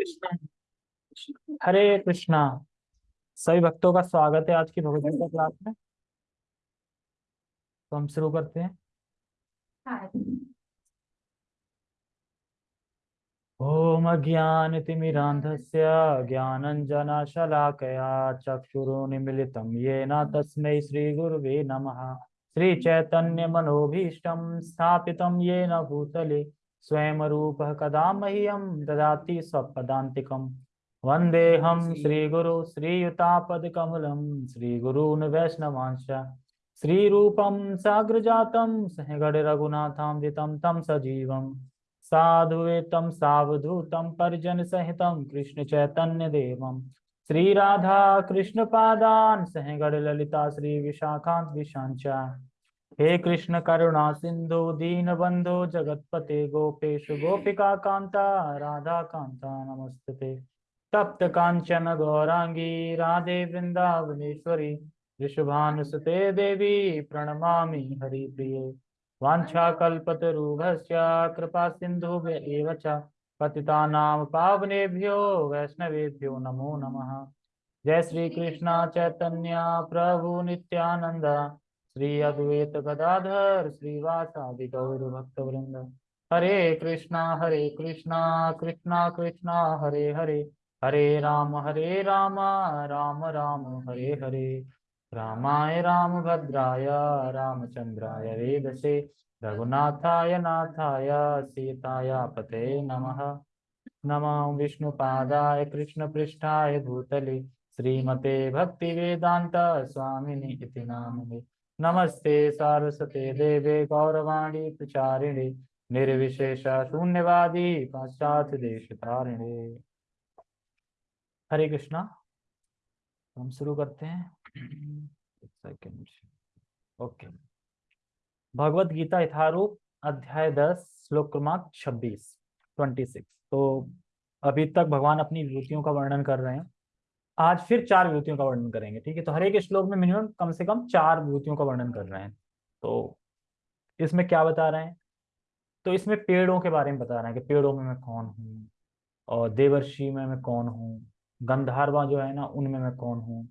कृष्णा। हरे कृष्णा। सभी भक्तों का स्वागत है आज की भगवत गीता क्लास में। तो हम शुरू करते हैं। ओम अज्ञानतिमिरान्धस्य ज्ञानञ्जनशलाकया चक्षुरुन्मिलितं। येन तस्मै श्रीगुरुवे नमः। श्रीचैतन्यमनोभीष्टं स्थापितं येन भूतले। स्वयं रूप कदा मह्यं ददाति स्वपदान्तिकम् वन्देऽहं श्रीगुरु श्रीयुतापदकमलं श्रीगुरून् वैष्णवांश्च श्रीरूपं साग्रजातं सहगणरघुनाथामृतं तं सजीवम्। साधुवेतं सावधूतं परिजनसहितं कृष्णचैतन्यदेवं श्रीराधा ललिता श्री श्रीविशाखान्त विशाञ्च। हे कृष्ण करुणा सिंधु, दीन बंधु, जगतपते गोपेश, गोपिका कांता, राधा कांता, नमस्ते। तप्त कांचन गौरांगी, राधे वृंदावनेश्वरी ऋषभानुसुते देवी, प्रणमामि हरिप्रिये। वाञ्छाकल्पतरुभस्य कृपा सिन्धुभ्य एव च, पतितानां पावनेभ्यो, वैष्णवेभ्यो नमो नमः। जय श्री कृष्ण चैतन्य, प्रभु नित्यानंद श्री अद्वैत गदाधर श्रीवासादि गौर भक्तवृंद हरे कृष्णा हरे कृष्णा कृष्णा कृष्णा, हरे हरे। हरे राम हरे राम राम राम, हरे हरे। रामाय रामभद्राय रामचन्द्राय वेदसे। रघुनाथाय नाथाय, सीताय पते नमः। नमः विष्णुपादाय कृष्णपृष्ठाय भूतले। श्रीमते भक्तिवेदान्त स्वामिनि इति नामने नमस्ते सारस्वते देवे गौरवाणी प्रचारिणे, निर्विशेष शून्यवादी, पाश्चात्य देश तारिणे हरे कृष्णा, हम शुरू करते हैं। सेकेंड ओके भगवत गीता यथारूप, अध्याय दस, श्लोक क्रमांक छब्बीस ट्वेंटी सिक्स तो अभी तक भगवान अपनी विभूतियों का वर्णन कर रहे हैं। आज फिर चार विभूतियों का वर्णन करेंगे, ठीक है? तो हर एक श्लोक में मिनिमम कम से कम चार विभूतियों का वर्णन कर रहे हैं। तो इसमें क्या बता रहे हैं? तो इसमें पेड़ों के बारे में बता रहे हैं कि पेड़ों में मैं कौन हूँ और देवर्षि में मैं कौन हूँ, गंधारवा जो है ना, उनमें मैं कौन हूँ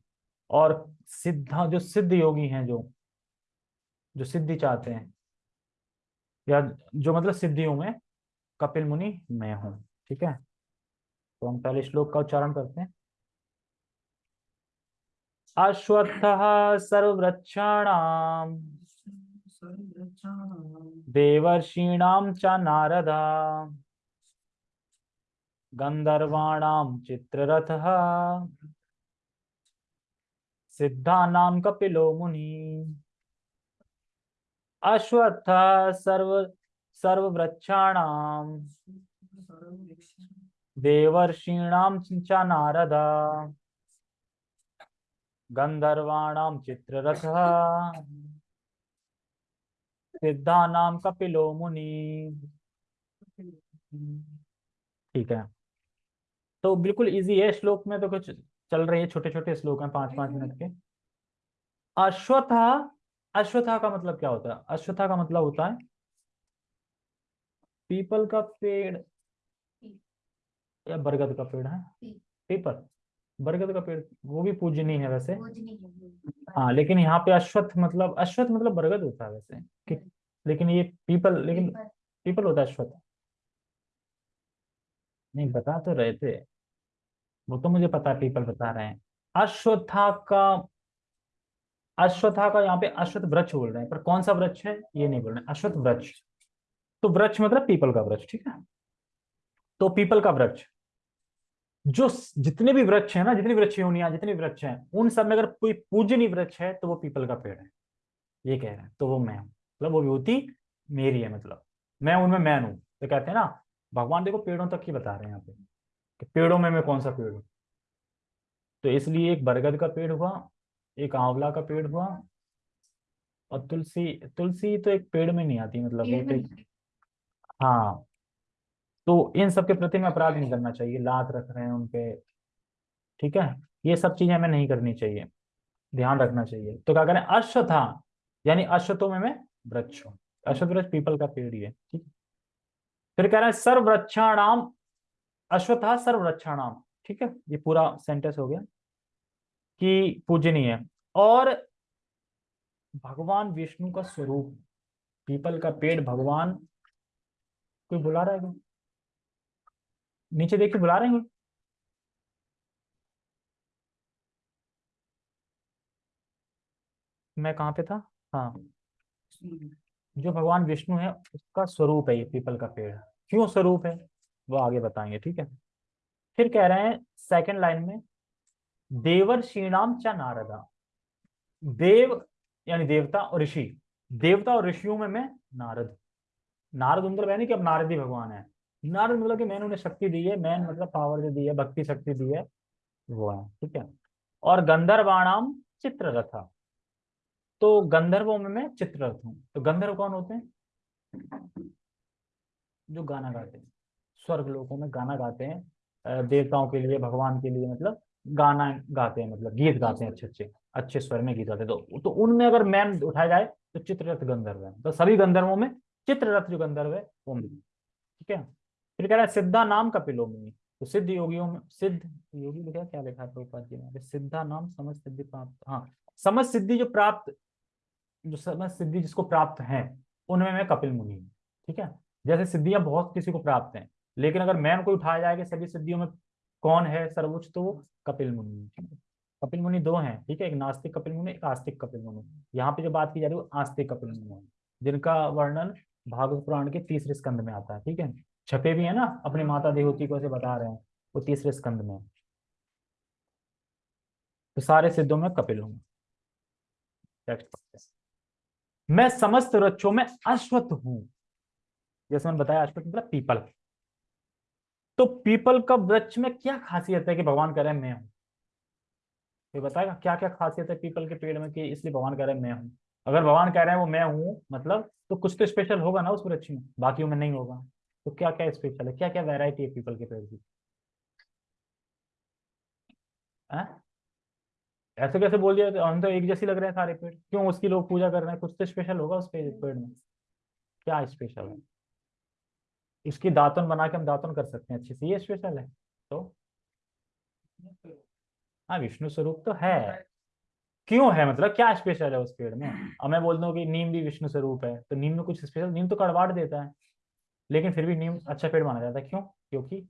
और सिद्धा, जो सिद्ध योगी हैं, जो जो सिद्धि चाहते हैं, या जो मतलब सिद्धियों में कपिल मुनि मैं हूँ, ठीक है? तो हम पहले श्लोक का उच्चारण करते हैं। अश्वत्थ सर्वृक्षाणाम देवर्षीणाम च नारदा। गंधर्वाणाम चित्ररथः। सिद्धानाम कपिलो मुनि। अश्वत्थ सर्व, सर्ववृक्षाणाम। देवर्षीणाम च नारदा। गंधर्वाणाम चित्ररथः सिद्धानाम कपिलो मुनि। ठीक है। तो बिल्कुल इजी है श्लोक में तो कुछ चल रही है छोटे छोटे श्लोक हैं पाँच पाँच मिनट के। अश्वथा अश्वथा का मतलब क्या होता है? अश्वथा का मतलब होता है पीपल का पेड़ या बरगद का पेड़ है? पीपल बरगद का पेड़ वो भी पूजनीय है वैसे। हाँ लेकिन यहाँ पे अश्वत्थ मतलब अश्वत्थ मतलब बरगद होता है वैसे। लेकिन ये पीपल लेकिन पीपल होता है अश्वत्थ। नहीं बता तो रहे थे। वो तो मुझे पता है पीपल बता रहे हैं। अश्वत्था का अश्वत्था का यहाँ पे अश्वत्थ वृक्ष बोल रहे हैं। पर कौन सा वृक्ष है? ये नहीं बोल रहे। अश्वत्थ वृक्ष। तो वृक्ष मतलब पीपल का वृक्ष ठीक है? तो पीपल का वृक्ष। जो जितने भी वृक्ष है ना जितनी वृक्ष योनिया जितने वृक्ष हैं उन सब में अगर कोई पूजनीय वृक्ष है तो वो पीपल का पेड़ है। ये कह रहे हैं तो वो मैं हूँ। मतलब वो विभूति मेरी है मतलब। मैं उनमें मैन हूँ। तो कहते हैं ना भगवान देखो पेड़ों तक ही बता रहे हैं यहाँ पे कि पेड़ों में मैं कौन सा पेड़ हूँ? तो इसलिए एक बरगद का पेड़ हुआ एक आंवला का पेड़ हुआ और तुलसी तुलसी तो एक पेड़ में नहीं आती मतलब तो हाँ। तो इन सब के प्रति में अपराध नहीं करना चाहिए। लात रख रहे हैं उनपे ठीक है? ये सब चीज़ें हमें नहीं करनी चाहिए। ध्यान रखना चाहिए। तो क्या करें? अश्वथा यानी अश्वतों में मैं वृक्ष हूँ। अश्वत वृक्ष पीपल का पेड़ ही। है? ठीक फिर कह रहे हैं सर्व वृक्षाणाम अश्वत्थ सर्वरक्षाणाम ठीक है? ये पूरा सेंटेंस हो गया कि पूजनीय और भगवान विष्णु का स्वरूप पीपल का पेड़, भगवान, कोई बुला रहा है? नीचे देख के बुला रहे हैं मैं कहाँ पे था? हाँ। जो भगवान विष्णु है, उसका स्वरूप है ये पीपल का पेड़। क्यों स्वरूप है? वो आगे बताएँगे, ठीक है? फिर कह रहे हैं सेकंड लाइन में, देवर श्रीनाम चा नारदा। देव, यानी देवता और ऋषि। देवता और ऋषियों में मैं नारद। नारद है नहीं कि अब नारद ही भगवान है। नारद मतलब कि मैंने उन्हें शक्ति दी है मैन मतलब पावर जो दी है भक्ति शक्ति दी है वो है ठीक है? और गंधर्वाणाम चित्र रथा तो गंधर्वों में मैं चित्ररथ हूँ। तो गंधर्व कौन होते हैं? जो गाना गाते हैं। स्वर्ग लोगों में गाना गाते हैं। देवताओं के लिए भगवान के लिए मतलब गाना गाते हैं मतलब गीत गाते हैं अच्छे अच्छे अच्छे स्वर में गीत गाते हैं। तो, तो उनमें अगर मैन उठाया जाए तो चित्ररथ गंधर्व है। तो सभी गंधर्वों में चित्ररथ जो गंधर्व है वो ठीक है? फिर कह रहा है, सिद्धा नाम कपिलो मुनि। तो सिद्ध योगियों में, सिद्ध योगी लिखा क्या लिखा प्रभुपाद जी सिद्धा नाम समझ सिद्धि प्राप्त हाँ समझ सिद्धि जो प्राप्त, जो समझ सिद्धि जिसको प्राप्त है, उनमें मैं कपिल मुनि हूँ, ठीक है? जैसे सिद्धियाँ बहुत किसी को प्राप्त हैं, लेकिन अगर मैन को उठाया जाएगा, सभी सिद्धियों में कौन है सर्वोच्च तो वो कपिल मुनि कपिल मुनि दो हैं, ठीक है? एक नास्तिक कपिल मुनि, एक आस्तिक कपिल मुनि। यहाँ पे जो बात की जा रही है, वो आस्तिक कपिल मुनि जिनका वर्णन भागवत पुराण के तीसरे स्कंद में आता है, ठीक है? छपे भी है ना, अपनी माता देवती को से बता रहे हैं, वो तीसरे स्कंद में तो सारे सिद्धों में कपिल हूँ मैं समस्त वृक्षों में अश्वत्थ हूँ। जैसे मैंने बताया, अश्वत्थ मतलब पीपल। तो पीपल का वृक्ष में क्या खासियत है कि भगवान कह रहे मैं हूँ? बताएगा क्या क्या खासियत है पीपल के पेड़ में कि इसलिए भगवान कह रहे हैं, मैं हूँ? अगर भगवान कह रहे हैं वो मैं हूँ मतलब तो कुछ तो स्पेशल होगा ना उस वृक्ष में? बाकियों में नहीं होगा। तो क्या क्या स्पेशल है? क्या क्या वेराइटी है पीपल के पेड़ की ऐसे कैसे बोल दिया? हम तो एक जैसे लग रहे हैं सारे पेड़। क्यों उसकी लोग पूजा कर रहे हैं? कुछ तो स्पेशल होगा उस पेड़ में। क्या स्पेशल है? इसकी दातन बना के हम दातन कर सकते हैं। अच्छे से ये स्पेशल है। तो? हाँ विष्णु स्वरूप तो है। क्यों है? मतलब क्या स्पेशल है उस पेड़ में? अब मैं बोलता हूँ कि नीम भी विष्णु स्वरूप है। तो नीम में कुछ स्पेशल नीम तो कड़वाट देता है। लेकिन फिर भी नीम अच्छा पेड़ माना जाता है। क्यों? क्योंकि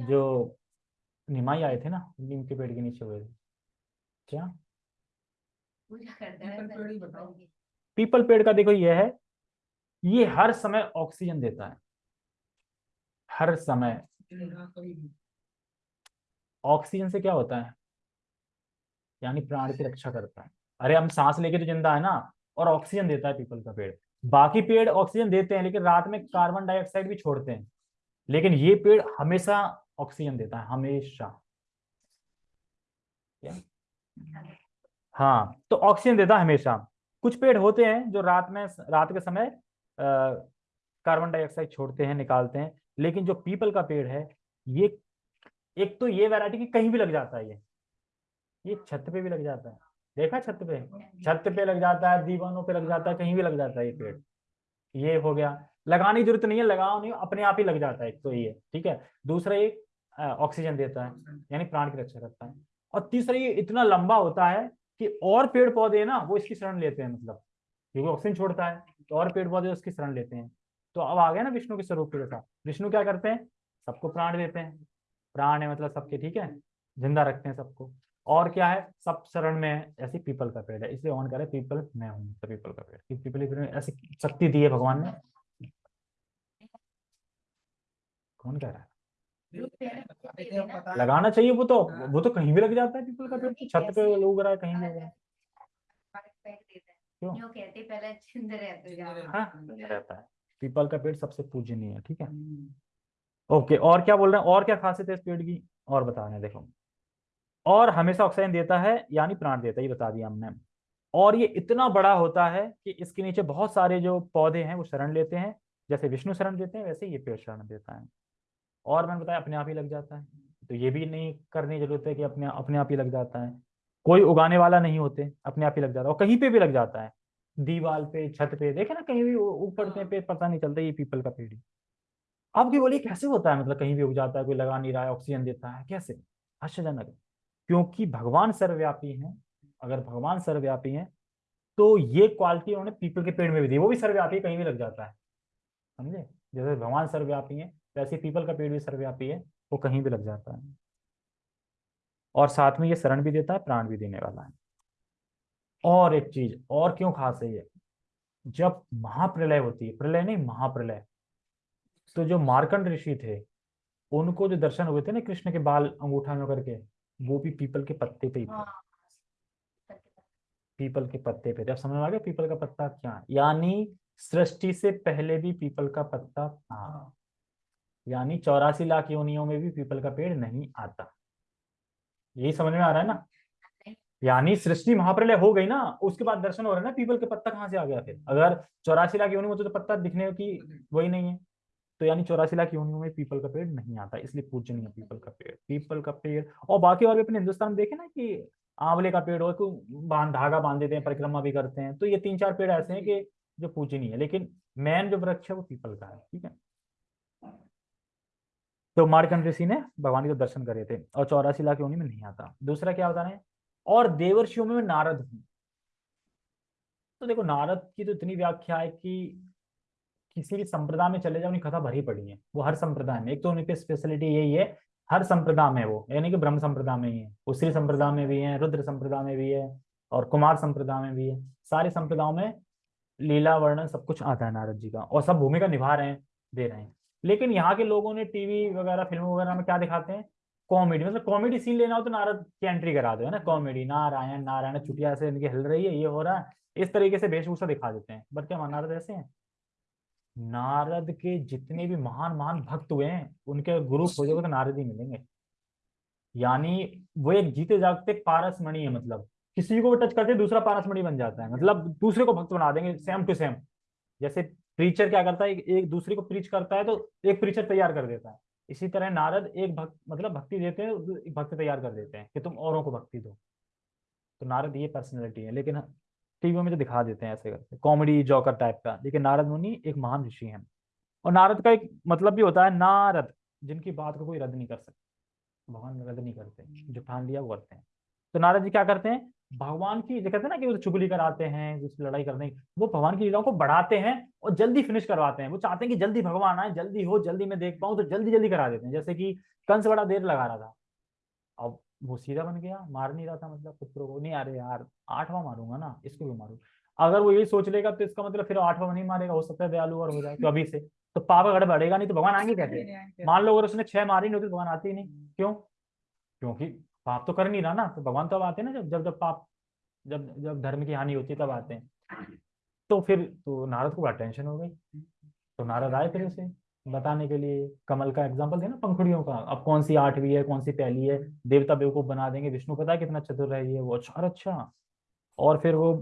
जो निमाई आए थे ना नीम के पेड़ के नीचे हुए थे। क्या? पीपल पेड़ का देखो ये है ये हर समय ऑक्सीजन देता है। हर समय। ऑक्सीजन से क्या होता है? यानी प्राण की रक्षा करता है। अरे हम सांस लेके तो ज़िंदा है ना और ऑक्सीजन देता है पीपल का पेड़। बाकी पेड़ ऑक्सीजन देते हैं, लेकिन रात में कार्बन डाइऑक्साइड भी छोड़ते हैं। लेकिन ये पेड़ हमेशा ऑक्सीजन देता है, हमेशा। हाँ तो ऑक्सीजन देता है हमेशा। कुछ पेड़ होते हैं जो रात में, रात के समय कार्बन डाइऑक्साइड छोड़ते हैं, निकालते हैं। लेकिन जो पीपल का पेड़ है, ये, एक तो ये वैरायटी की कहीं भी लग जाता है ये। ये छत पे भी लग जाता है। देखा छत पे? छत पे लग जाता है दीवानों पे लग जाता है कहीं भी लग जाता है ये पेड़। ये हो गया। लगाने की ज़रूरत नहीं है लगाओ नहीं अपने आप ही लग जाता है तो ये ठीक है? दूसरा ये ऑक्सीजन देता है यानी प्राण की रक्षा करता है। और तीसरा ये इतना लंबा होता है कि और पेड़ पौधे ना वो इसकी शरण लेते हैं मतलब। क्योंकि ऑक्सीजन छोड़ता है तो और पेड़ पौधे उसकी शरण लेते हैं। तो अब आ गया ना विष्णु के स्वरूप के जैसा। विष्णु क्या करते हैं? सबको प्राण देते हैं। प्राण है मतलब सबके ठीक है? ज़िंदा रखते हैं सबको। और क्या है? सब शरण में ऐसी पीपल का पेड़ है इसलिए ऑन करे पीपल मैं हूँ तो पीपल का पेड़। पीपल ऐसी शक्ति दी है भगवान ने। कौन कह रहा है? लगाना चाहिए वो तो वो तो कहीं भी लग जाता है पीपल का पेड़ छत पे लोग रहा है कहीं भी क्यों? हाँ रहता है। पीपल का पेड़ सबसे पूजनीय है ठीक है? ओके और क्या बोल रहे हैं? और क्या खासियत है इस पेड़ की? और बता रहे हैं देखो। और हमेशा ऑक्सीजन देता है, यानी प्राण देता है, ये बता दिया हमने। और ये इतना बड़ा होता है कि इसके नीचे बहुत सारे जो पौधे हैं, वो शरण लेते हैं, जैसे विष्णु शरण देते हैं, वैसे ये पेड़ शरण देता है। और मैंने बताया, अपने आप ही लग जाता है। तो ये भी नहीं करने की ज़रूरत है कि अपने अपने आप ही लग जाता है। कोई उगाने वाला नहीं होते, अपने आप ही लग जाता है। और कहीं पे भी लग जाता है, दीवाल पे, छत पे, देखे ना, कहीं भी ऊपर पे, पता नहीं चलता ये पीपल का पेड़ अब की बोलिए, कैसे होता है? मतलब कहीं भी उग जाता है, कोई लगा नहीं रहा है ऑक्सीजन देता है, कैसे? आश्चर्यजनक क्योंकि भगवान सर्वव्यापी हैं, अगर भगवान सर्वव्यापी हैं तो ये क्वालिटी उन्होंने पीपल के पेड़ में भी दी, वो भी सर्वव्यापी, कहीं भी लग जाता है। समझे? जैसे भगवान सर्वव्यापी है, वैसे पीपल का पेड़ भी सर्वव्यापी है, वो कहीं भी लग जाता है। और साथ में ये शरण भी देता है, प्राण भी देने वाला है। और एक चीज़, और क्यों खास है ये? जब महाप्रलय होती है, प्रलय नहीं, महाप्रलय। तो जो मार्कंड ऋषि थे, उनको जो दर्शन हुए थे ना कृष्ण के बाल अंगूठा में करके वो भी पीपल के पत्ते पे ही थे हाँ, पीपल के पत्ते। पे। थे अब समझ में आ गया पीपल का पत्ता क्या यानी सृष्टि से पहले भी पीपल का पत्ता था। यानी चौरासी लाख योनियों में भी पीपल का पेड़ नहीं आता। यही समझ में आ रहा है ना? यानी सृष्टि महाप्रलय हो गई ना उसके बाद दर्शन हो रहा है ना पीपल के पत्ता कहाँ से आ गया फिर? अगर चौरासी लाख योनि में तो, तो पत्ता दिखने की वही नहीं है। तो यानी चौरासी लाख योनियों में पीपल का पेड़ नहीं आता, इसलिए पूजनीय पीपल का पेड़, पीपल का पेड़। और बाकी और भी अपने हिंदुस्तान में देखे ना कि आंवले का पेड़ तो बाँध, धागा बाँध देते हैं, परिक्रमा भी करते हैं तो ये तीन चार पेड़ ऐसे हैं कि जो पूजनीय है, लेकिन मेन जो वृक्ष है वो पीपल का है, ठीक है? तो मारकंड ऋषि ने भगवान के दर्शन करे थे और चौरासी लाख योनि में नहीं आता। दूसरा क्या बता रहे और देवर्षियों में नारद हूँ। तो देखो नारद की तो इतनी व्याख्या है कि किसी भी संप्रदाय में चले जाओ, उनकी कथा भरी पड़ी है। वो हर संप्रदाय में, एक तो उनकी स्पेशलिटी यही है, हर संप्रदाय में वो, यानी कि ब्रह्म संप्रदाय में ही है, उसी संप्रदाय में भी है, रुद्र संप्रदाय में भी है, और कुमार संप्रदाय में भी है। सारे संप्रदायों में लीला, वर्णन सब कुछ आता है नारद जी का, और सब भूमिका निभा रहे हैं, दे रहे हैं। लेकिन यहाँ के लोगों ने टीवी वगैरह, फ़िल्म वगैरह में क्या दिखाते हैं? कॉमेडी मतलब कॉमेडी सीन लेना हो तो नारद की एंट्री करा दो, है ना? कॉमेडी नारायण नारायण चुटिया से इनकी हिल रही है, ये हो रहा है। इस तरीके से वेशभूषा दिखा देते हैं। बट क्या नारद ऐसे हैं? नारद के जितने भी महान महान भक्त हुए हैं, उनके गुरु खोजोगे तो नारद ही मिलेंगे। यानी वो एक जीते जागते पारस मणि है मतलब। किसी को टच करते, दूसरा पारस मणि बन जाता है। मतलब दूसरे को भक्त बना देंगे सेम टू सेम जैसे प्रीचर क्या करता है, एक दूसरे को प्रीच करता है तो एक प्रीचर तैयार कर देता है। इसी तरह नारद एक भक्त मतलब भक्ति देते हैं भक्त तैयार कर देते हैं कि तुम औरों को भक्ति दो। तो नारद ये पर्सनैलिटी है, लेकिन टीवी में तो दिखा देते हैं ऐसे करके कॉमेडी जॉकर टाइप का। लेकिन नारद मुनि एक महान ऋषि है। और नारद का एक मतलब भी होता है नारद, जिनकी बात को कोई रद्द नहीं कर सकता। भगवान रद्द नहीं करते, जो ठान लिया वो करते हैं। तो नारद जी क्या करते हैं? भगवान की, जो कहते हैं ना कि वो चुगली कराते हैं उसकी लड़ाई करते हैं, वो भगवान की लीलाओं को बढ़ाते हैं और जल्दी फिनिश करवाते हैं। वो चाहते हैं कि जल्दी भगवान आए, जल्दी हो, जल्दी मैं देख पाऊँ तो जल्दी जल्दी करा देते हैं। जैसे कि कंस बड़ा देर लगा रहा था। अब वो सीधा बन गया, मार नहीं रहा था मतलब पुत्रों को। नहीं, अरे यार, आठवां मारूँगा ना, इसको भी मारू? अगर वो यही सोच लेगा तो इसका मतलब फिर आठवां नहीं मारेगा, हो सकता है दयालु और हो जाए तो अभी से। तो पाप अगर बढ़ेगा नहीं तो भगवान आएँगे कैसे मान लो अगर उसने छह मारी नहीं होती तो भगवान आते ही नहीं। क्यों? क्योंकि पाप तो कर नहीं रहा ना तो भगवान तो अब आते हैं ना जब जब जब पाप, जब जब धर्म की हानि होती है तब आते हैं। तो फिर तो नारद को बड़ा टेंशन हो गई। तो नारद आए फिर उसे। बताने के लिए कमल का एग्ज़ाम्पल देना पंखुड़ियों का। अब कौन सी आठवीं है कौन सी पहली है? देवता बेवकूफ़ बना देंगे। विष्णु पता है कितना चतुर है ये? वो अच्छा और अच्छा। और फिर वो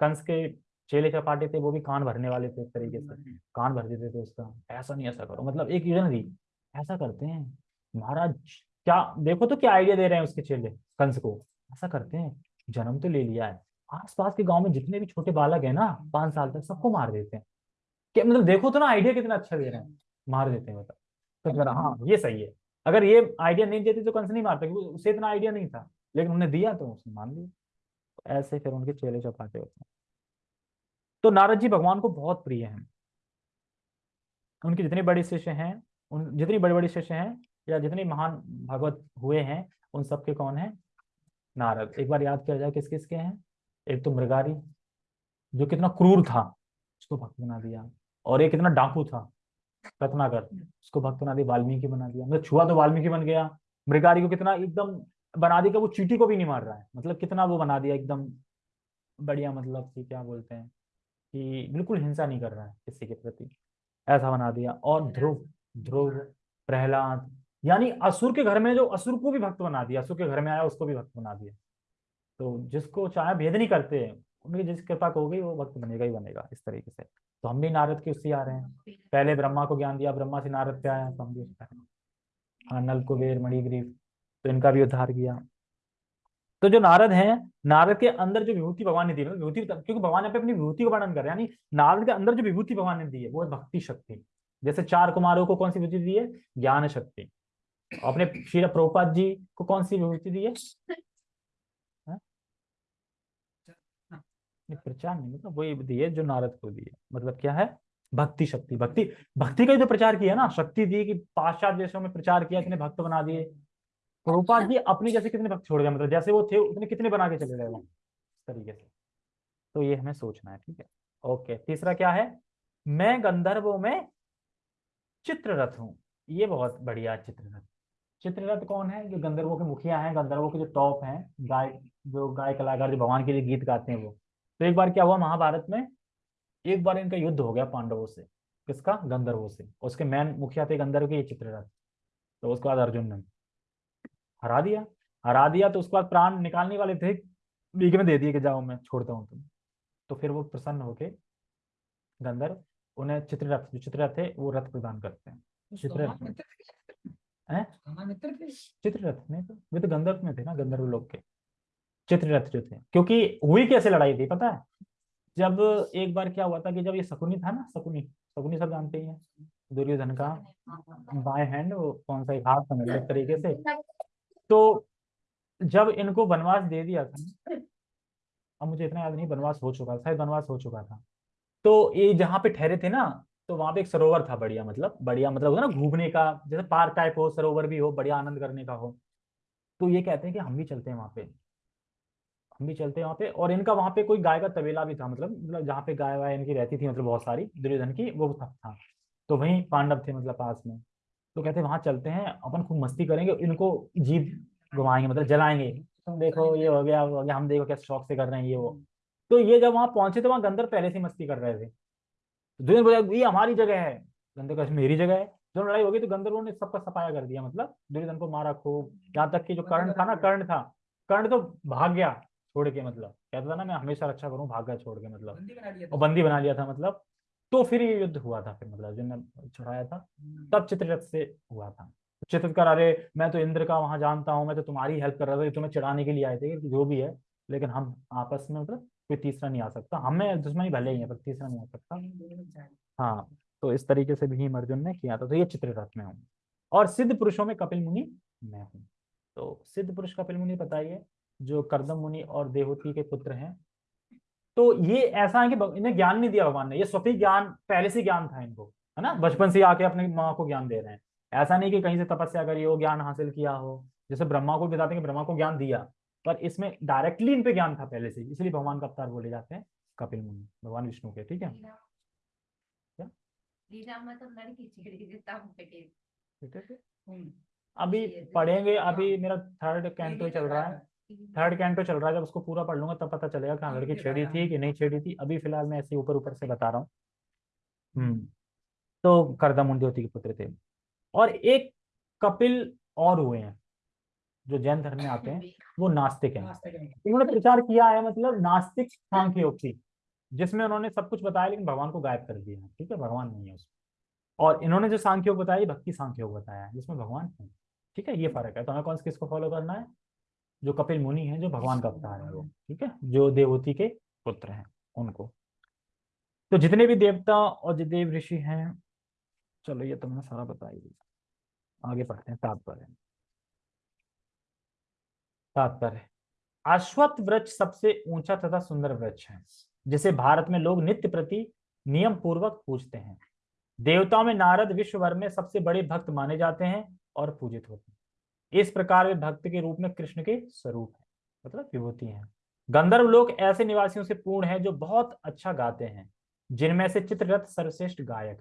कंस के चेले चपाटे थे वो भी कान भरने वाले थे इस तरीके से। कान भर देते थे उसका। ऐसा नहीं ऐसा करो। मतलब एक रीजन थी ऐसा करते हैं। महाराज क्या देखो तो क्या आइडिया दे रहे हैं उसके चेले कंस को। ऐसा करते हैं। जन्म तो ले लिया है। आसपास के गाँव में जितने भी छोटे बालक है ना पाँच साल तक सबको मार देते हैं। क्या मतलब देखो तो ना आइडिया कितना अच्छा दे रहे हैं। मार देते हैं मतलब। तो हाँ ये सही है। अगर ये आइडिया नहीं देते तो कंस नहीं मारते क्योंकि उसे इतना आइडिया नहीं था। लेकिन उन्हें दिया तो उसने मान लिया। तो ऐसे फिर उनके चेले चपाटे होते हैं। तो नारद जी भगवान को बहुत प्रिय हैं। उनके जितने बड़े शिष्य हैं उन जितनी बड़ी बड़ी शिष्य हैं या जितने महान भगवत हुए हैं उन सबके कौन है? नारद। एक बार याद किया जाए किस किस के हैं? एक तो मृगारी जो कितना क्रूर था उसको भक्त बना दिया। और एक कितना डाकू था। रत्नाकर उसको भक्त बना दिया, वाल्मीकि बना दिया। मतलब छुआ तो वाल्मीकि बन गया। मृगारी को कितना एकदम बना दिया वो चीटी को भी नहीं मार रहा है। मतलब कितना वो बना दिया, एकदम बढ़िया मतलब कि क्या बोलते हैं, कि बिल्कुल हिंसा नहीं कर रहा है किसी के प्रति। ऐसा बना दिया। और ध्रुव ध्रुव, प्रहलाद, यानी असुर के घर में जो असुर को भी भक्त बना दिया, असुर के घर में आया, उसको भी भक्त बना दिया। तो जिसको चाहे भेद नहीं करते उनकी जिस कृपा को होगी, वो भक्त बनेगा ही बनेगा, इस तरीके से। तो हम भी नारद के उससे आ रहे हैं। पहले ब्रह्मा को ज्ञान दिया, ब्रह्मा से नारद पे आया तो हम भी हाँ नल, कुबेर मणिग्रीव तो इनका भी उद्धार किया। तो जो नारद हैं, नारद के अंदर जो विभूति भगवान ने दी विभूति क्योंकि भगवान यहाँ पे अपनी विभूति को वर्णन कर रहे हैं, यानी नारद के अंदर जो विभूति भगवान ने दी है, वो है भक्ति शक्ति। जैसे चार कुमारों को कौन सी विभूति दी है? ज्ञान शक्ति। अपने श्री प्रभुपाद जी को कौन सी विभूति दी है हाँ? प्रचार नहीं मतलब वही दी है जो नारद को दी है मतलब क्या है? भक्ति शक्ति, भक्ति भक्ति का ही तो प्रचार किया ना। शक्ति दी कि पाश्चात्य देशों में प्रचार किया, इतने भक्त बना दिए। प्रभुपाद जी अपनी जैसे कितने भक्त छोड़ गए मतलब जैसे वो थे, उतने कितने बना के चले गए इस तरीके से। तो ये हमें सोचना है, ठीक है? ओके, तीसरा क्या है? मैं गंधर्वों में चित्ररथ हूँ। ये बहुत बढ़िया चित्ररथ। चित्ररथ कौन है? जो गंधर्वों के मुखिया हैं, गंधर्वों के जो टॉप हैं, गाय, जो गाय कलाकार जो भगवान के लिए गीत गाते हैं वो। तो एक बार क्या हुआ महाभारत में? एक बार इनका युद्ध हो गया पांडवों से। किसका? गंधर्वों से। उसके मैन मुखिया थे गंधर्व के ये चित्ररथ। तो उसके बाद अर्जुन ने हरा दिया। हरा दिया तो उसके बाद प्राण निकालने वाले थे। बीच में दे दिए कि जाओ मैं छोड़ता हूँ तुम तो फिर वो प्रसन्न होके गंधर्व उन्हें चित्ररथ जो चित्ररथ थे वो रथ प्रदान करते हैं। चित्ररथ चित्ररथ नहीं तो वे तो गंधर्व में थे ना गंधर्व लोग के। चित्ररथ जो थे। क्योंकि हुई कैसे लड़ाई थी, पता है? जब एक बार क्या हुआ था कि जब ये शकुनी था ना, शकुनी शकुनी सब जानते हैं दुर्योधन का बाय हैंड वो कौन सा हाथ समझ एक तरीके से। तो जब इनको वनवास दे दिया था अब मुझे इतना याद नहीं, वनवास हो चुका, शायद वनवास हो चुका था। तो ये जहाँ पे ठहरे थे ना तो वहाँ पे एक सरोवर था बढ़िया मतलब बढ़िया मतलब ना, घूमने का, जैसे पार्क टाइप हो, सरोवर भी हो, बढ़िया आनंद करने का हो। तो ये कहते हैं कि हम भी चलते हैं वहाँ पे। हम भी चलते हैं वहाँ पे। और इनका वहाँ पे कोई गाय का तबेला भी था मतलब मतलब जहाँ पे गाय वाय इनकी रहती थी मतलब बहुत सारी, दुर्योधन की, वो था। तो वहीं पांडव थे मतलब पास में। तो कहते वहाँ चलते हैं, अपन खूब मस्ती करेंगे, इनको जीप घुमाएँगे मतलब जलाएँगे। तुम देखो, ये हो गया हो गया, हम देखो क्या शौक से कर रहे हैं, ये, वो। तो ये जब वहाँ पहुँचे तो वहाँ गंदर पहले से मस्ती कर रहे थे। दुर्योधन बोला, ये हमारी जगह है। गंदर का मेरी जगह है। जो लड़ाई होगी तो गंधर्वों ने सबका सफाया कर दिया मतलब दुर्योधन को मारा खूब। यहाँ तक कि जो कर्ण था ना, कर्ण था, कर्ण तो भाग गया। छोड़ के मतलब। कहता था ना मैं हमेशा रक्षा करूँ भाग गया छोड़ के मतलब। और बंदी बना लिया था मतलब। तो फिर ये युद्ध हुआ था फिर मतलब जिनने छुड़ाया था। हम्म। तब चित्ररथ से हुआ था। चित्रकार अरे मैं तो इंद्र का वहाँ जानता हूँ मैं तो तुम्हारी हेल्प कर रहा था तुम्हें चढ़ाने के लिए आए थे जो भी है। लेकिन हम आपस में मतलब कोई तीसरा नहीं आ सकता। हमें दुश्मनी भले ही है पर तीसरा नहीं आ सकता। हाँ तो इस तरीके से भीम अर्जुन ने किया था। तो ये चित्ररथ में हूँ। और सिद्ध पुरुषों में कपिल मुनि मैं हूँ। तो सिद्ध पुरुष कपिल मुनि बताइए जो करदम मुनि और देवती के पुत्र हैं। तो ये ऐसा है कि इन्हें ज्ञान नहीं दिया भगवान ने ये स्वती ज्ञान पहले से ज्ञान था इनको है ना? बचपन से आके अपने माँ को ज्ञान दे रहे हैं। ऐसा नहीं कि कहीं से तपस्या करी हो ज्ञान हासिल किया हो जैसे ब्रह्मा को बताते हैं कि ब्रह्मा को ज्ञान दिया पर इसमें डायरेक्टली इन पे ज्ञान था पहले से इसलिए भगवान का अवतार बोले जाते हैं कपिल मुनि भगवान विष्णु के ठीक है? हम्म। अभी पढ़ेंगे अभी मेरा थर्ड कैंटो चल रहा है। थर्ड कैंटो चल रहा है जब उसको पूरा पढ़ लूँगा तब पता चलेगा कि लड़की छेड़ी थी कि नहीं छेड़ी थी। अभी फ़िलहाल मैं ऐसे ऊपर ऊपर से बता रहा हूँ। हम्म तो करदम मुंडोती के पुत्र थे। और एक कपिल और हुए हैं जो जैन धर्म में आते हैं वो नास्तिक हैं। उन्होंने प्रचार किया है मतलब नास्तिक सांख्य योग की जिसमें उन्होंने सब कुछ बताया लेकिन भगवान को गायब कर दिया। ठीक है भगवान नहीं है उसमें और इन्होंने जो सांख्य योग बताया भक्ति सांख्य योग बताया जिसमें भगवान है। ठीक है ये फ़र्क है। तो हमें कौन से किसको फॉलो करना है? जो कपिल मुनि है जो भगवान का अवतार है वो ठीक है? जो देवती के पुत्र हैं उनको। तो जितने भी देवता और जो देव ऋषि हैं चलो ये तो मैंने सारा बता ही दिया। आगे पढ़ते हैं तात्पर्य। तात्पर्य। अश्वत्थ वृक्ष सबसे ऊँचा तथा सुंदर वृक्ष है जिसे भारत में लोग नित्य प्रति नियम पूर्वक पूजते हैं। देवताओं में नारद विश्व भर में सबसे बड़े भक्त माने जाते हैं और पूजित होते हैं। इस प्रकार वे भक्त के रूप में कृष्ण के स्वरूप है मतलब विभूति है। गंधर्व लोग ऐसे निवासियों से पूर्ण है जो बहुत अच्छा गाते हैं, जिनमें से चित्ररथ सर्वश्रेष्ठ गायक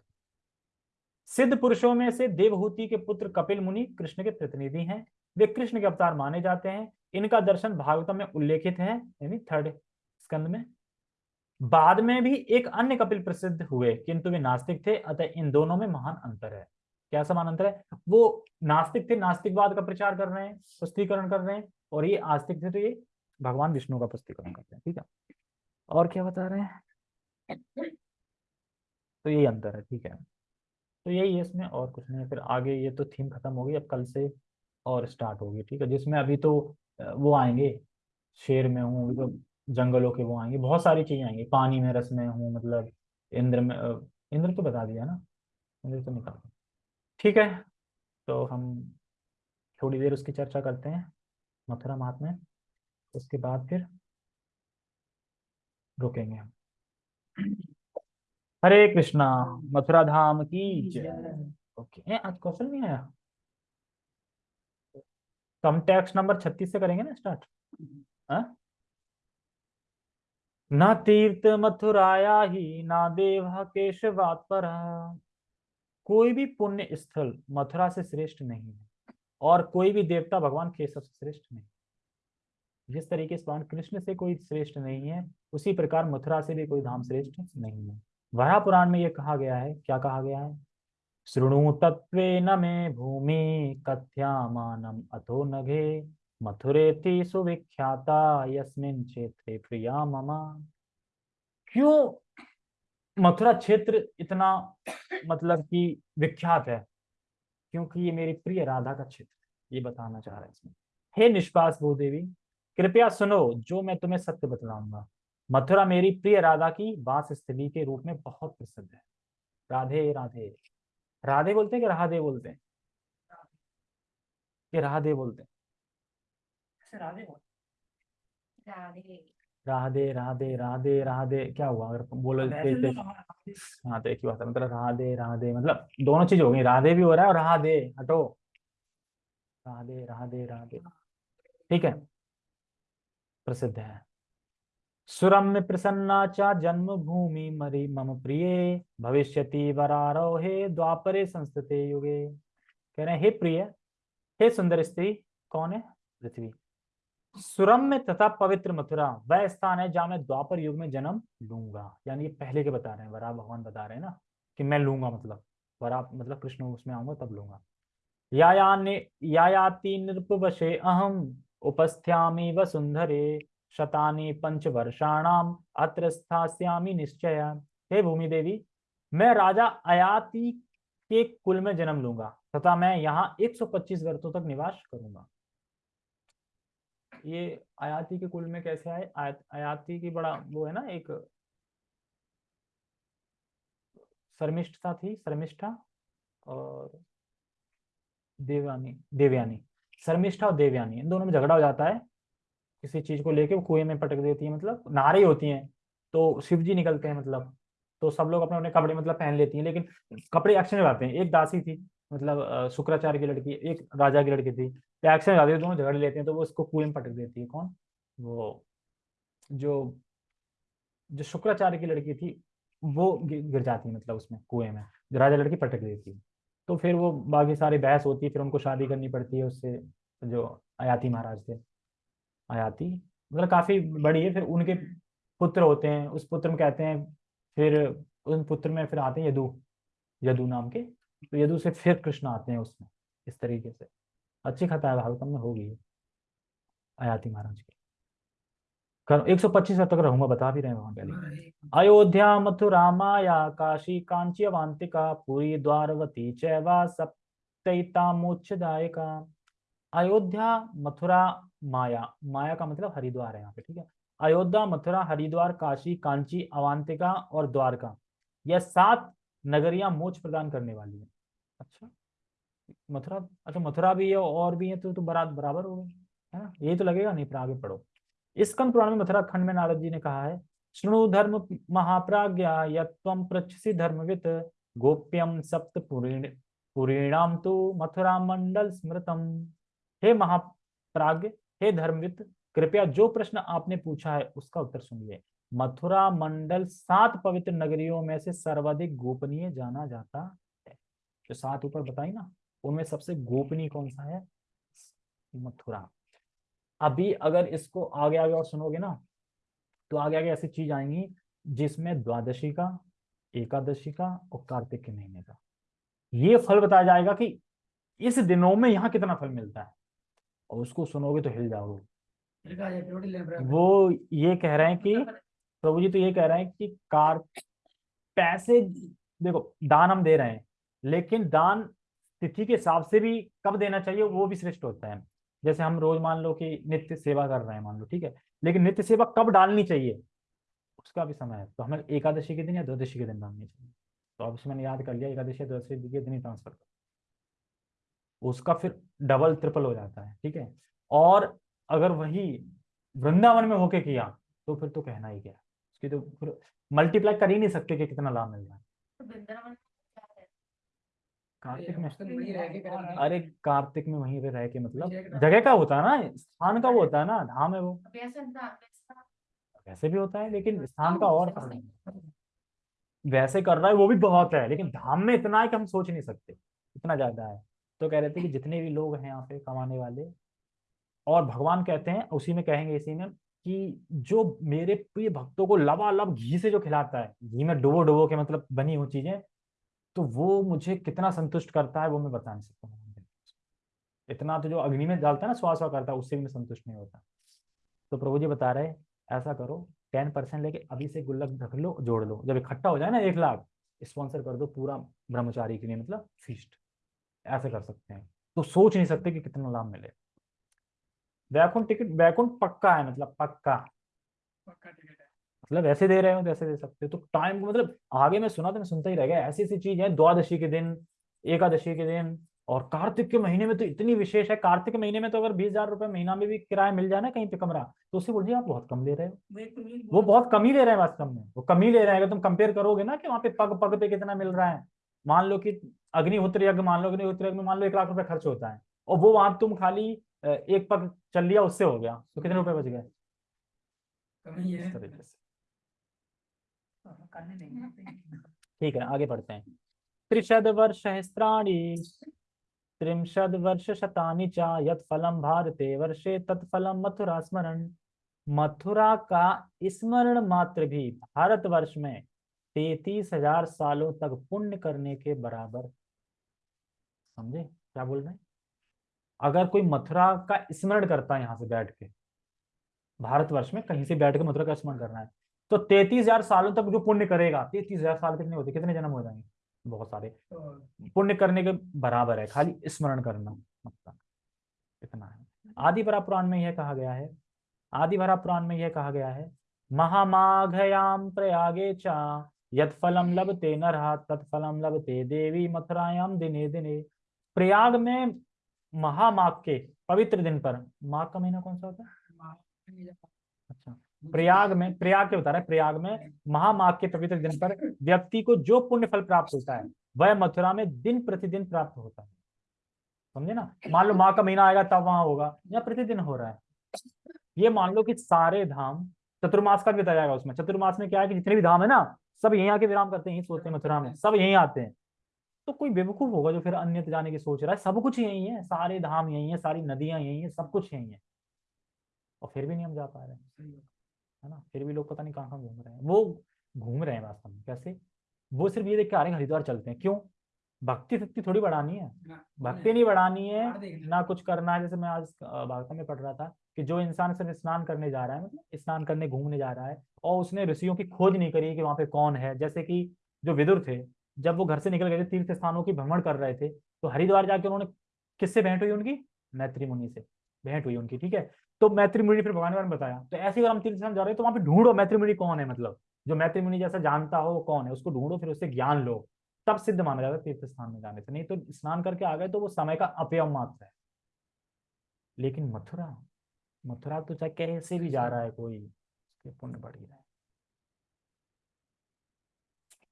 सिद्ध पुरुषों में से देवहूति के पुत्र कपिल मुनि कृष्ण के प्रतिनिधि हैं। वे कृष्ण के अवतार माने जाते हैं। इनका दर्शन भागवतम में उल्लेखित है, यानी थर्ड स्कंद में। बाद में भी एक अन्य कपिल प्रसिद्ध हुए, किंतु वे नास्तिक थे, अतः इन दोनों में महान अंतर है। क्या समान अंतर है? वो नास्तिक थे, नास्तिकवाद का प्रचार कर रहे हैं, पुष्टिकरण कर रहे हैं, और ये आस्तिक थे तो ये भगवान विष्णु का पुष्टिकरण करते हैं, ठीक है? और क्या बता रहे हैं? तो यही अंतर है, ठीक है। तो यही है इसमें, और कुछ नहीं फिर आगे ये तो थीम खत्म होगी अब कल से और स्टार्ट होगी, ठीक है। जिसमें अभी तो वो आएँगे, शेर में हूँ तो जंगलों के वो आएँगे, बहुत सारी चीज़ें आएँगी, पानी में, रस में हूँ मतलब इंद्र में इंद्र तो बता दिया ना, इंद्र तो निकाल ठीक है तो हम थोड़ी देर उसकी चर्चा करते हैं, मथुरा मात में। उसके बाद फिर रुकेंगे हम। हरे कृष्णा, मथुरा धाम की जय। ओके आज क्वेश्चन नहीं आया? तो हम टैक्स नंबर छत्तीस से करेंगे ना स्टार्ट हाँ? न तीर्थ मथुराया ही, ना देव केशवात पर। कोई भी पुण्य स्थल मथुरा से श्रेष्ठ नहीं है और कोई भी देवता भगवान केशव से श्रेष्ठ नहीं जिस तरीके से भगवान कृष्ण से कोई श्रेष्ठ नहीं है, उसी प्रकार मथुरा से भी कोई धाम श्रेष्ठ नहीं है। वरा पुराण में यह कहा गया है, क्या कहा गया है? श्रृणु तत्व न मे भूमि कथ्यामानम अथो नघे मथुरे सुविख्याता यस्मिन क्षेत्रे प्रिया ममा। क्यों मथुरा क्षेत्र इतना मतलब कि विख्यात है, क्योंकि ये मेरी प्रिय राधा का क्षेत्र ये बताना चाह रहा है इसमें। हे निष्पास भूदेवी, कृपया सुनो जो मैं तुम्हें सत्य बतलाऊँगा। मथुरा मेरी प्रिय राधा की वास स्थली के रूप में बहुत प्रसिद्ध है। राधे राधे। राधे बोलते हैं कि राधे बोलते हैं? कि राधे बोलते हैं? राधे राधे। राधे राधे राधे राधे। क्या हुआ? अगर बोलो हाँ तो एक ही बात है मतलब राधे राधे मतलब दोनों चीज़ हो गई। राधे भी हो रहा है और राधे हटो। राधे राधे राधे। ठीक है। प्रसिद्ध है। सुरम्य प्रसन्ना चा जन्म भूमि मरी मम प्रिय। भविष्यति वरारोहे द्वापरे संस्थित युगे। कह रहे हैं हे प्रिय हे सुंदर स्त्री कौन है? पृथ्वी। सुरम्य तथा पवित्र मथुरा, वह स्थान है जहाँ मैं द्वापर युग में जन्म लूँगा। यानी ये पहले के बता रहे हैं वरा भगवान बता रहे हैं ना, कि मैं लूँगा मतलब वरा मतलब कृष्ण उसमें आऊँगा तब लूँगा। यायाति नृपवशे अहम उपस्थ्यामी वसुंधरे, शतानी पंच वर्षाणाम अत्र स्थास्यामी निश्चय। हे भूमि देवी मैं राजा अयाति के कुल में जन्म लूँगा, तथा मैं यहाँ 125 वर्षों तक निवास करूँगा। ये आयाती के कुल में कैसे आए? आयाती की बड़ा वो है ना, एक शर्मिष्ठता थी, शर्मिष्ठा और देवयानी देवयानी, शर्मिष्ठा और देवयानी, इन दोनों में झगड़ा हो जाता है। किसी चीज़ को लेके वो कुएँ में पटक देती है मतलब नारी होती हैं तो शिव जी निकलते हैं मतलब तो सब लोग अपने अपने कपड़े मतलब पहन लेती हैं, लेकिन कपड़े एक्शन में आते हैं, एक दासी थी। मतलब शुक्राचार्य की लड़की, एक राजा की लड़की थी। आती दोनों झगड़ लेते हैं तो वो उसको कुएँ में पटक देती है। कौन? वो, जो जो शुक्राचार्य की लड़की थी, वो गिर जाती है मतलब उसमें, कुएँ में। जो राजा लड़की पटक देती है। तो फिर वो बाकी सारी बहस होती है, फिर उनको शादी करनी पड़ती है उससे, जो अयाती महाराज थे। अयाती मतलब काफ़ी बड़ी है, फिर उनके पुत्र होते हैं, उस पुत्र में कहते हैं, फिर उन पुत्र में फिर आते हैं यदु यदु नाम के तो यदु से फिर कृष्ण आते हैं उसमें इस तरीके से। अच्छी कथा है भागवतम में होगी आयाति महाराज की। एक सौ पच्चीस तक रहूँगा बता भी रहे हैं वहाँ पहले अयोध्या मथुरा माया काशी कांची अवांतिका पूरी द्वारवती चैवा सप्तता मोक्षदायिका। अयोध्या मथुरा माया। माया का मतलब हरिद्वार है यहाँ पे ठीक है? अयोध्या मथुरा हरिद्वार काशी कांची अवांतिका और द्वारका। यह सात नगरियाँ मोक्ष प्रदान करने वाली है। अच्छा। मथुरा अच्छा मथुरा भी है और भी है तो तो बराबर बराबर हो गए है ना? ये तो लगेगा, नहीं पर आगे पढ़ो। स्कंद पुराण में मथुरा खंड में नारद जी ने कहा है श्रृणु धर्म महाप्राज्ञा यम पृछसी धर्मवित गोप्यम सप्त पुरीणाम तो मथुरा मंडल स्मृतम। हे महाप्राज्ञ, हे धर्मवित, कृपया जो प्रश्न आपने पूछा है उसका उत्तर सुनिए। मथुरा मंडल सात पवित्र नगरियों में से सर्वाधिक गोपनीय जाना जाता है। जो सात ऊपर बताई ना उनमें सबसे गोपनीय कौन सा है? मथुरा। अभी अगर इसको आगे आगे और सुनोगे ना तो आगे आगे ऐसी चीज़ आएँगी जिसमें द्वादशी का एकादशी का और कार्तिक के महीने का। ये फल बताया जाएगा कि इस दिनों में यहाँ कितना फल मिलता है। और उसको सुनोगे तो हिल जाओगे। वो ये कह रहे हैं कि प्रभु जी तो ये कह रहे हैं कि कार, पैसे, देखो, दान हम दे रहे हैं, लेकिन दान तिथि के हिसाब से भी कब देना चाहिए, वो भी श्रेष्ठ होता है। जैसे हम रोज मान लो कि नित्य सेवा कर रहे हैं मान लो, ठीक है, लेकिन नित्य सेवा कब डालनी चाहिए? उसका भी समय है तो हमें एकादशी के दिन या द्वादशी के दिन डालनी चाहिए। तो अब मैंने याद कर लिया, एकादशी या द्वादशी द्वितीय दिन ही ट्रांसफ़र कर। उसका फिर डबल ट्रिपल हो जाता है, ठीक है। और अगर वही वृंदावन में होके किया तो फिर तो कहना ही क्या उसकी तो फिर मल्टीप्लाई कर ही नहीं सकते कि कितना लाभ मिल रहा है। तो है? कार्तिक में। अरे कार्तिक में वहीं पे रह के मतलब जगह का होता है ना स्थान का वो होता है ना धाम है वो। वैसा भी होता है लेकिन स्थान का और वैसे कर रहा है वो भी बहुत है लेकिन धाम में इतना है कि हम सोच नहीं सकते इतना ज़्यादा है। तो कह रहे थे कि जितने भी लोग हैं यहाँ पे कमाने वाले और भगवान कहते हैं उसी में कहेंगे इसी में कि जो मेरे प्रिय भक्तों को लबालब घी से जो खिलाता है, घी में डुबो डुबो के मतलब बनी हुई चीज़ें तो वो मुझे कितना संतुष्ट करता है वो मैं बता नहीं सकता इतना तो जो अग्नि में डालता है ना स्वास करता है, उससे भी मैं संतुष्ट नहीं होता। तो प्रभु जी बता रहे ऐसा करो, टेन परसेंट लेके अभी से गुल्लक रख लो, जोड़ लो। जब इकट्ठा हो जाए ना एक लाख, स्पॉन्सर कर दो पूरा ब्रह्मचारी के लिए मतलब फीस्ट ऐसे कर सकते हैं। तो सोच नहीं सकते कि कितना लाभ मिले। वैकुंठ टिकट वैकुंठ पक्का है मतलब पक्का। पक्का टिकट है। मतलब ऐसे दे रहे हो तो ऐसे दे सकते हो। तो टाइम मतलब आगे मैं सुना तो मैं सुनता ही रह गया। ऐसी ऐसी चीज़ है द्वादशी के दिन एकादशी के दिन और कार्तिक के महीने में तो इतनी विशेष है। कार्तिक के महीने में तो अगर बीस हज़ार रुपए महीना में भी किराया मिल जाए ना कहीं पे कमरा तो उससे बोलिए आप बहुत कम ले रहे हो। वो तो वो बहुत कम ही ले रहे हैं वास्तव में। वो कम ही ले रहे हैं। अगर तुम कंपेयर करोगे ना कि वहाँ पे पग पग पे कितना मिल रहा है मान लो कि अग्निहोत्र यज्ञ मान लो अग्निहोत्र यज्ञ मान लो एक लाख रुपए खर्च होता है और वो वहाँ तुम खाली एक पग चल लिया उससे हो गया। तो कितने रुपए बच गए? इस तरीके से। ठीक है आगे बढ़ते हैं। त्रिशद वर्ष सहस्त्राणी त्रिंशद वर्ष शतानि चा यत फलम भारते वर्षे तत्फलम मथुरा स्मरण मथुरा का स्मरण मात्र भी भारत वर्ष में तैतीस हज़ार सालों तक पुण्य करने के बराबर। समझे? क्या बोल रहे हैं? अगर कोई मथुरा का स्मरण करता है यहाँ से बैठ के भारतवर्ष में कहीं से बैठ के मथुरा का स्मरण करना है तो तैतीस हज़ार सालों तक जो पुण्य करेगा तैतीस हज़ार साल कितने होते कितने जन्म हो जाएँगे? बहुत सारे। तो पुण्य करने के बराबर है खाली स्मरण करना मतलब इतना है। आदि भरा पुराण में यह कहा गया है आदि भरा पुराण में यह कहा गया है महामाघयाम प्रयागे चा यद फलम लभते नरहा तत्फलम लभते देवी मथुरायाम दिने दिने। प्रयाग में महामाघ के पवित्र दिन पर। माघ का महीना कौन सा होता है? अच्छा प्रयाग में, प्रयाग के बता रहा प्रयाग में महामाघ के पवित्र दिन पर व्यक्ति को जो पुण्य फल प्राप्त होता है, वह मथुरा में दिन प्रतिदिन प्राप्त होता है। समझे ना? मान लो माँ का महीना आएगा, तब वहाँ होगा, या प्रतिदिन हो रहा है। ये मान लो कि सारे धाम, चतुर्मास का भी बताया जाएगा उसमें। चतुर्मास में क्या है कि जितने भी धाम है ना, सब यहीं आके विराम करते हैं, यहीं सोते हैं मथुरा में, सब यहीं आते हैं। तो कोई बेवकूफ़ होगा जो फिर अन्य जाने की सोच रहा है। सब कुछ यही है सारे धाम यही है सारी नदियाँ यही है सब कुछ यही है। और फिर भी नहीं हम जा पा रहे हैं। है ना? फिर भी लोग पता नहीं कहाँ कहाँ घूम रहे हैं। वो घूम रहे हैं वास्तव में कैसे? वो सिर्फ़ ये देख के आ रहे हैं हरिद्वार चलते हैं। क्यों? भक्ति शक्ति थोड़ी बढ़ानी है। भक्ति नहीं बढ़ानी है ना कुछ करना है। जैसे मैं आज वार्ता में पढ़ रहा था कि जो इंसान सिर्फ़ स्नान करने जा रहा है मतलब स्नान करने घूमने जा रहा है और उसने ऋषियों की खोज नहीं करी कि वहाँ पे कौन है। जैसे कि जो विदुर थे जब वो घर से निकल गए थे, तीर्थ स्थानों की भ्रमण कर रहे थे तो हरिद्वार जाके उन्होंने किससे भेंट हुई उनकी? मैत्री मुनि से भेंट हुई उनकी, ठीक है? तो मैत्री मुनि फिर भगवान में बताया। तो ऐसे अगर हम तीर्थ स्थान जा रहे हैं तो वहाँ पे ढूंढो मैत्री मुनि कौन है मतलब। जो मैत्री मुनि जैसा जानता हो वो कौन है, उसको ढूंढो, फिर उससे ज्ञान लो। तब सिद्ध माना जाता है तीर्थ स्थान में जाने से। नहीं तो स्नान करके आ गए तो वो समय का अपयम मात्र है। लेकिन मथुरा मथुरा तो चाहे कैसे भी जा रहा है कोई पुण्य बढ़ ही रहा है।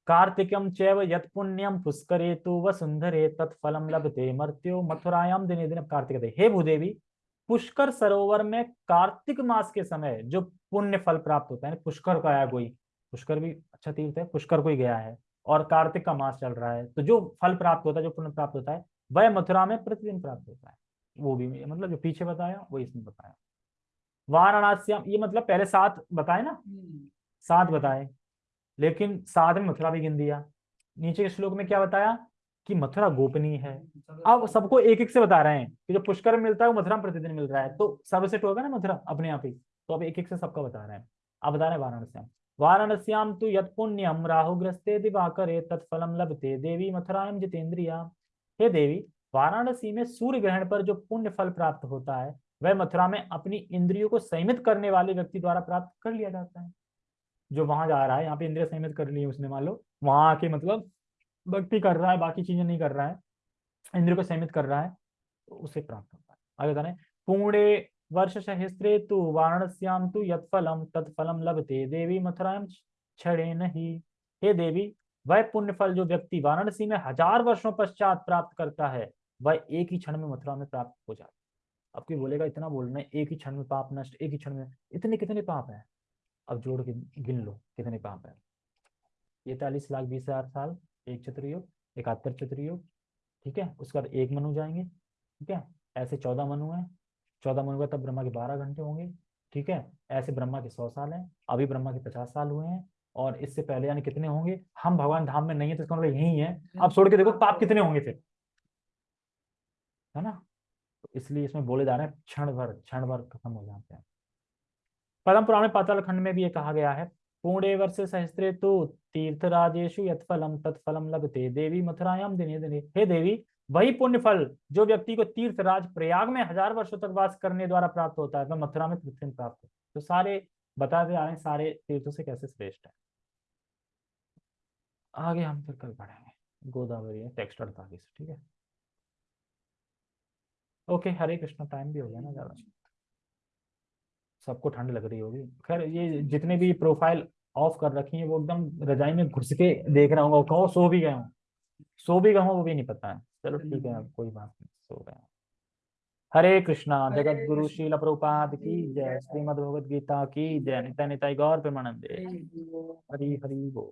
कार्तिकम चैव यत पुण्यम पुष्करे तु वसुंधरे तत्फलम लभते मर्त्यो मथुरायाम दिने दिन कार्तिक दे हे भूदेवी पुष्कर सरोवर में कार्तिक मास के समय जो पुण्य फल प्राप्त होता है पुष्कर का आया कोई पुष्कर भी अच्छा तीर्थ है पुष्कर कोई गया है और कार्तिक का मास चल रहा है तो जो फल प्राप्त होता है जो पुण्य प्राप्त होता है वह मथुरा में प्रतिदिन प्राप्त होता है। वो भी मतलब जो पीछे बताया वो इसमें बताया। वाराणसी ये मतलब पहले सात बताए ना? सात बताए। लेकिन सात में मथुरा भी गिन दिया। नीचे के श्लोक में क्या बताया? कि मथुरा गोपनीय है। अब सबको एक एक से बता रहे हैं कि जो पुष्कर मिलता है, वो मथुरा प्रतिदिन मिल रहा है। तो सर्वश्रेष्ठ होगा ना मथुरा? अपने आप ही। तो अब एक एक से सबका बता रहे हैं। अब बता रहे हैं वाराणस्याम। वाराणस्याम तु यत पुण्यम राहुग्रस्ते दिवाकरे तत्फलम लभते देवी मथुरायम जितेंद्रिया हे देवी, वाराणसी में सूर्य ग्रहण पर जो पुण्य फल प्राप्त होता है, वह मथुरा में अपनी इंद्रियों को संयमित करने वाले व्यक्ति द्वारा प्राप्त कर लिया जाता है। जो वहाँ जा रहा है यहाँ पे इंद्रिय संयमित कर ली उसने मान लो। वहाँ आके मतलब भक्ति कर रहा है बाकी चीज़ें नहीं कर रहा है इंद्र को संयमित कर रहा है तो उसे प्राप्त होता है। आगे बता रहे हैं, वर्ष सहस्त्रे तु वाराणस्याम तु यत्फलम तत्फलम लभते देवी मथुराम छड़े नहीं। हे देवी वह पुण्य फल जो व्यक्ति वाराणसी में हज़ार वर्षों पश्चात प्राप्त करता है वह एक ही क्षण में मथुरा में प्राप्त हो जाता है। अब कोई बोलेगा इतना बोलना है एक ही क्षण में पाप नष्ट एक ही क्षण में इतने कितने पाप है? अब जोड़ के गिन लो, कितने पाप है? इकतालीस लाख बीस हज़ार साल, एक चतुर्युग इकहत्तर चतुर्युग ठीक है? उसके बाद एक मनु जाएँगे, ठीक है? ऐसे चौदह मनु है, चौदह मनु का तब ब्रह्मा के बारह घंटे होंगे, ठीक है? ऐसे ब्रह्मा के सौ साल हैं, अभी ब्रह्मा के पचास साल हुए हैं, और इससे पहले यानी कितने होंगे? हम भगवान धाम में नहीं है तो इसका मतलब यही है। अब छोड़ के देखो, पाप कितने होंगे फिर? है ना? तो इसलिए इसमें बोले जा रहे हैं, क्षण भर क्षण भर खत्म हो जाते हैं। पद्म पुराण पाताल खंड में भी ये कहा गया है। पुणे वर्ष सहस्त्रे तो तीर्थराजेशु यत्फलम तत्फलम लगते। देवी मथुरायाम दिने दिने। हे देवी, वही पुण्य फल जो व्यक्ति को तीर्थराज प्रयाग में हज़ार वर्षों तक वास करने द्वारा प्राप्त होता है, वह मथुरा में पृथ्वी प्राप्त होता है। तो सारे बताते आ रहे हैं, सारे तीर्थों से कैसे श्रेष्ठ है। आगे हम फिर कल पढ़ेंगे। गोदावरी टेक्स्ट अड़तालीस, ठीक है? ओके हरे कृष्ण टाइम भी हो गया ना ज़्यादा। सबको ठंड लग रही होगी। खैर ये जितने भी प्रोफ़ाइल ऑफ़ कर रखी है वो एकदम रजाई में घुस के देख रहा हूँ कहो सो भी गया हूँ। सो भी गया हूँ वो भी नहीं पता है। चलो ठीक है अब कोई बात नहीं सो गए हरे कृष्णा जगत गुरु। शील प्रभुपाद की जय। श्रीमद भगवद गीता की जय। नित्य निताई गौर प्रेमानंदे। हरि हरि बोल।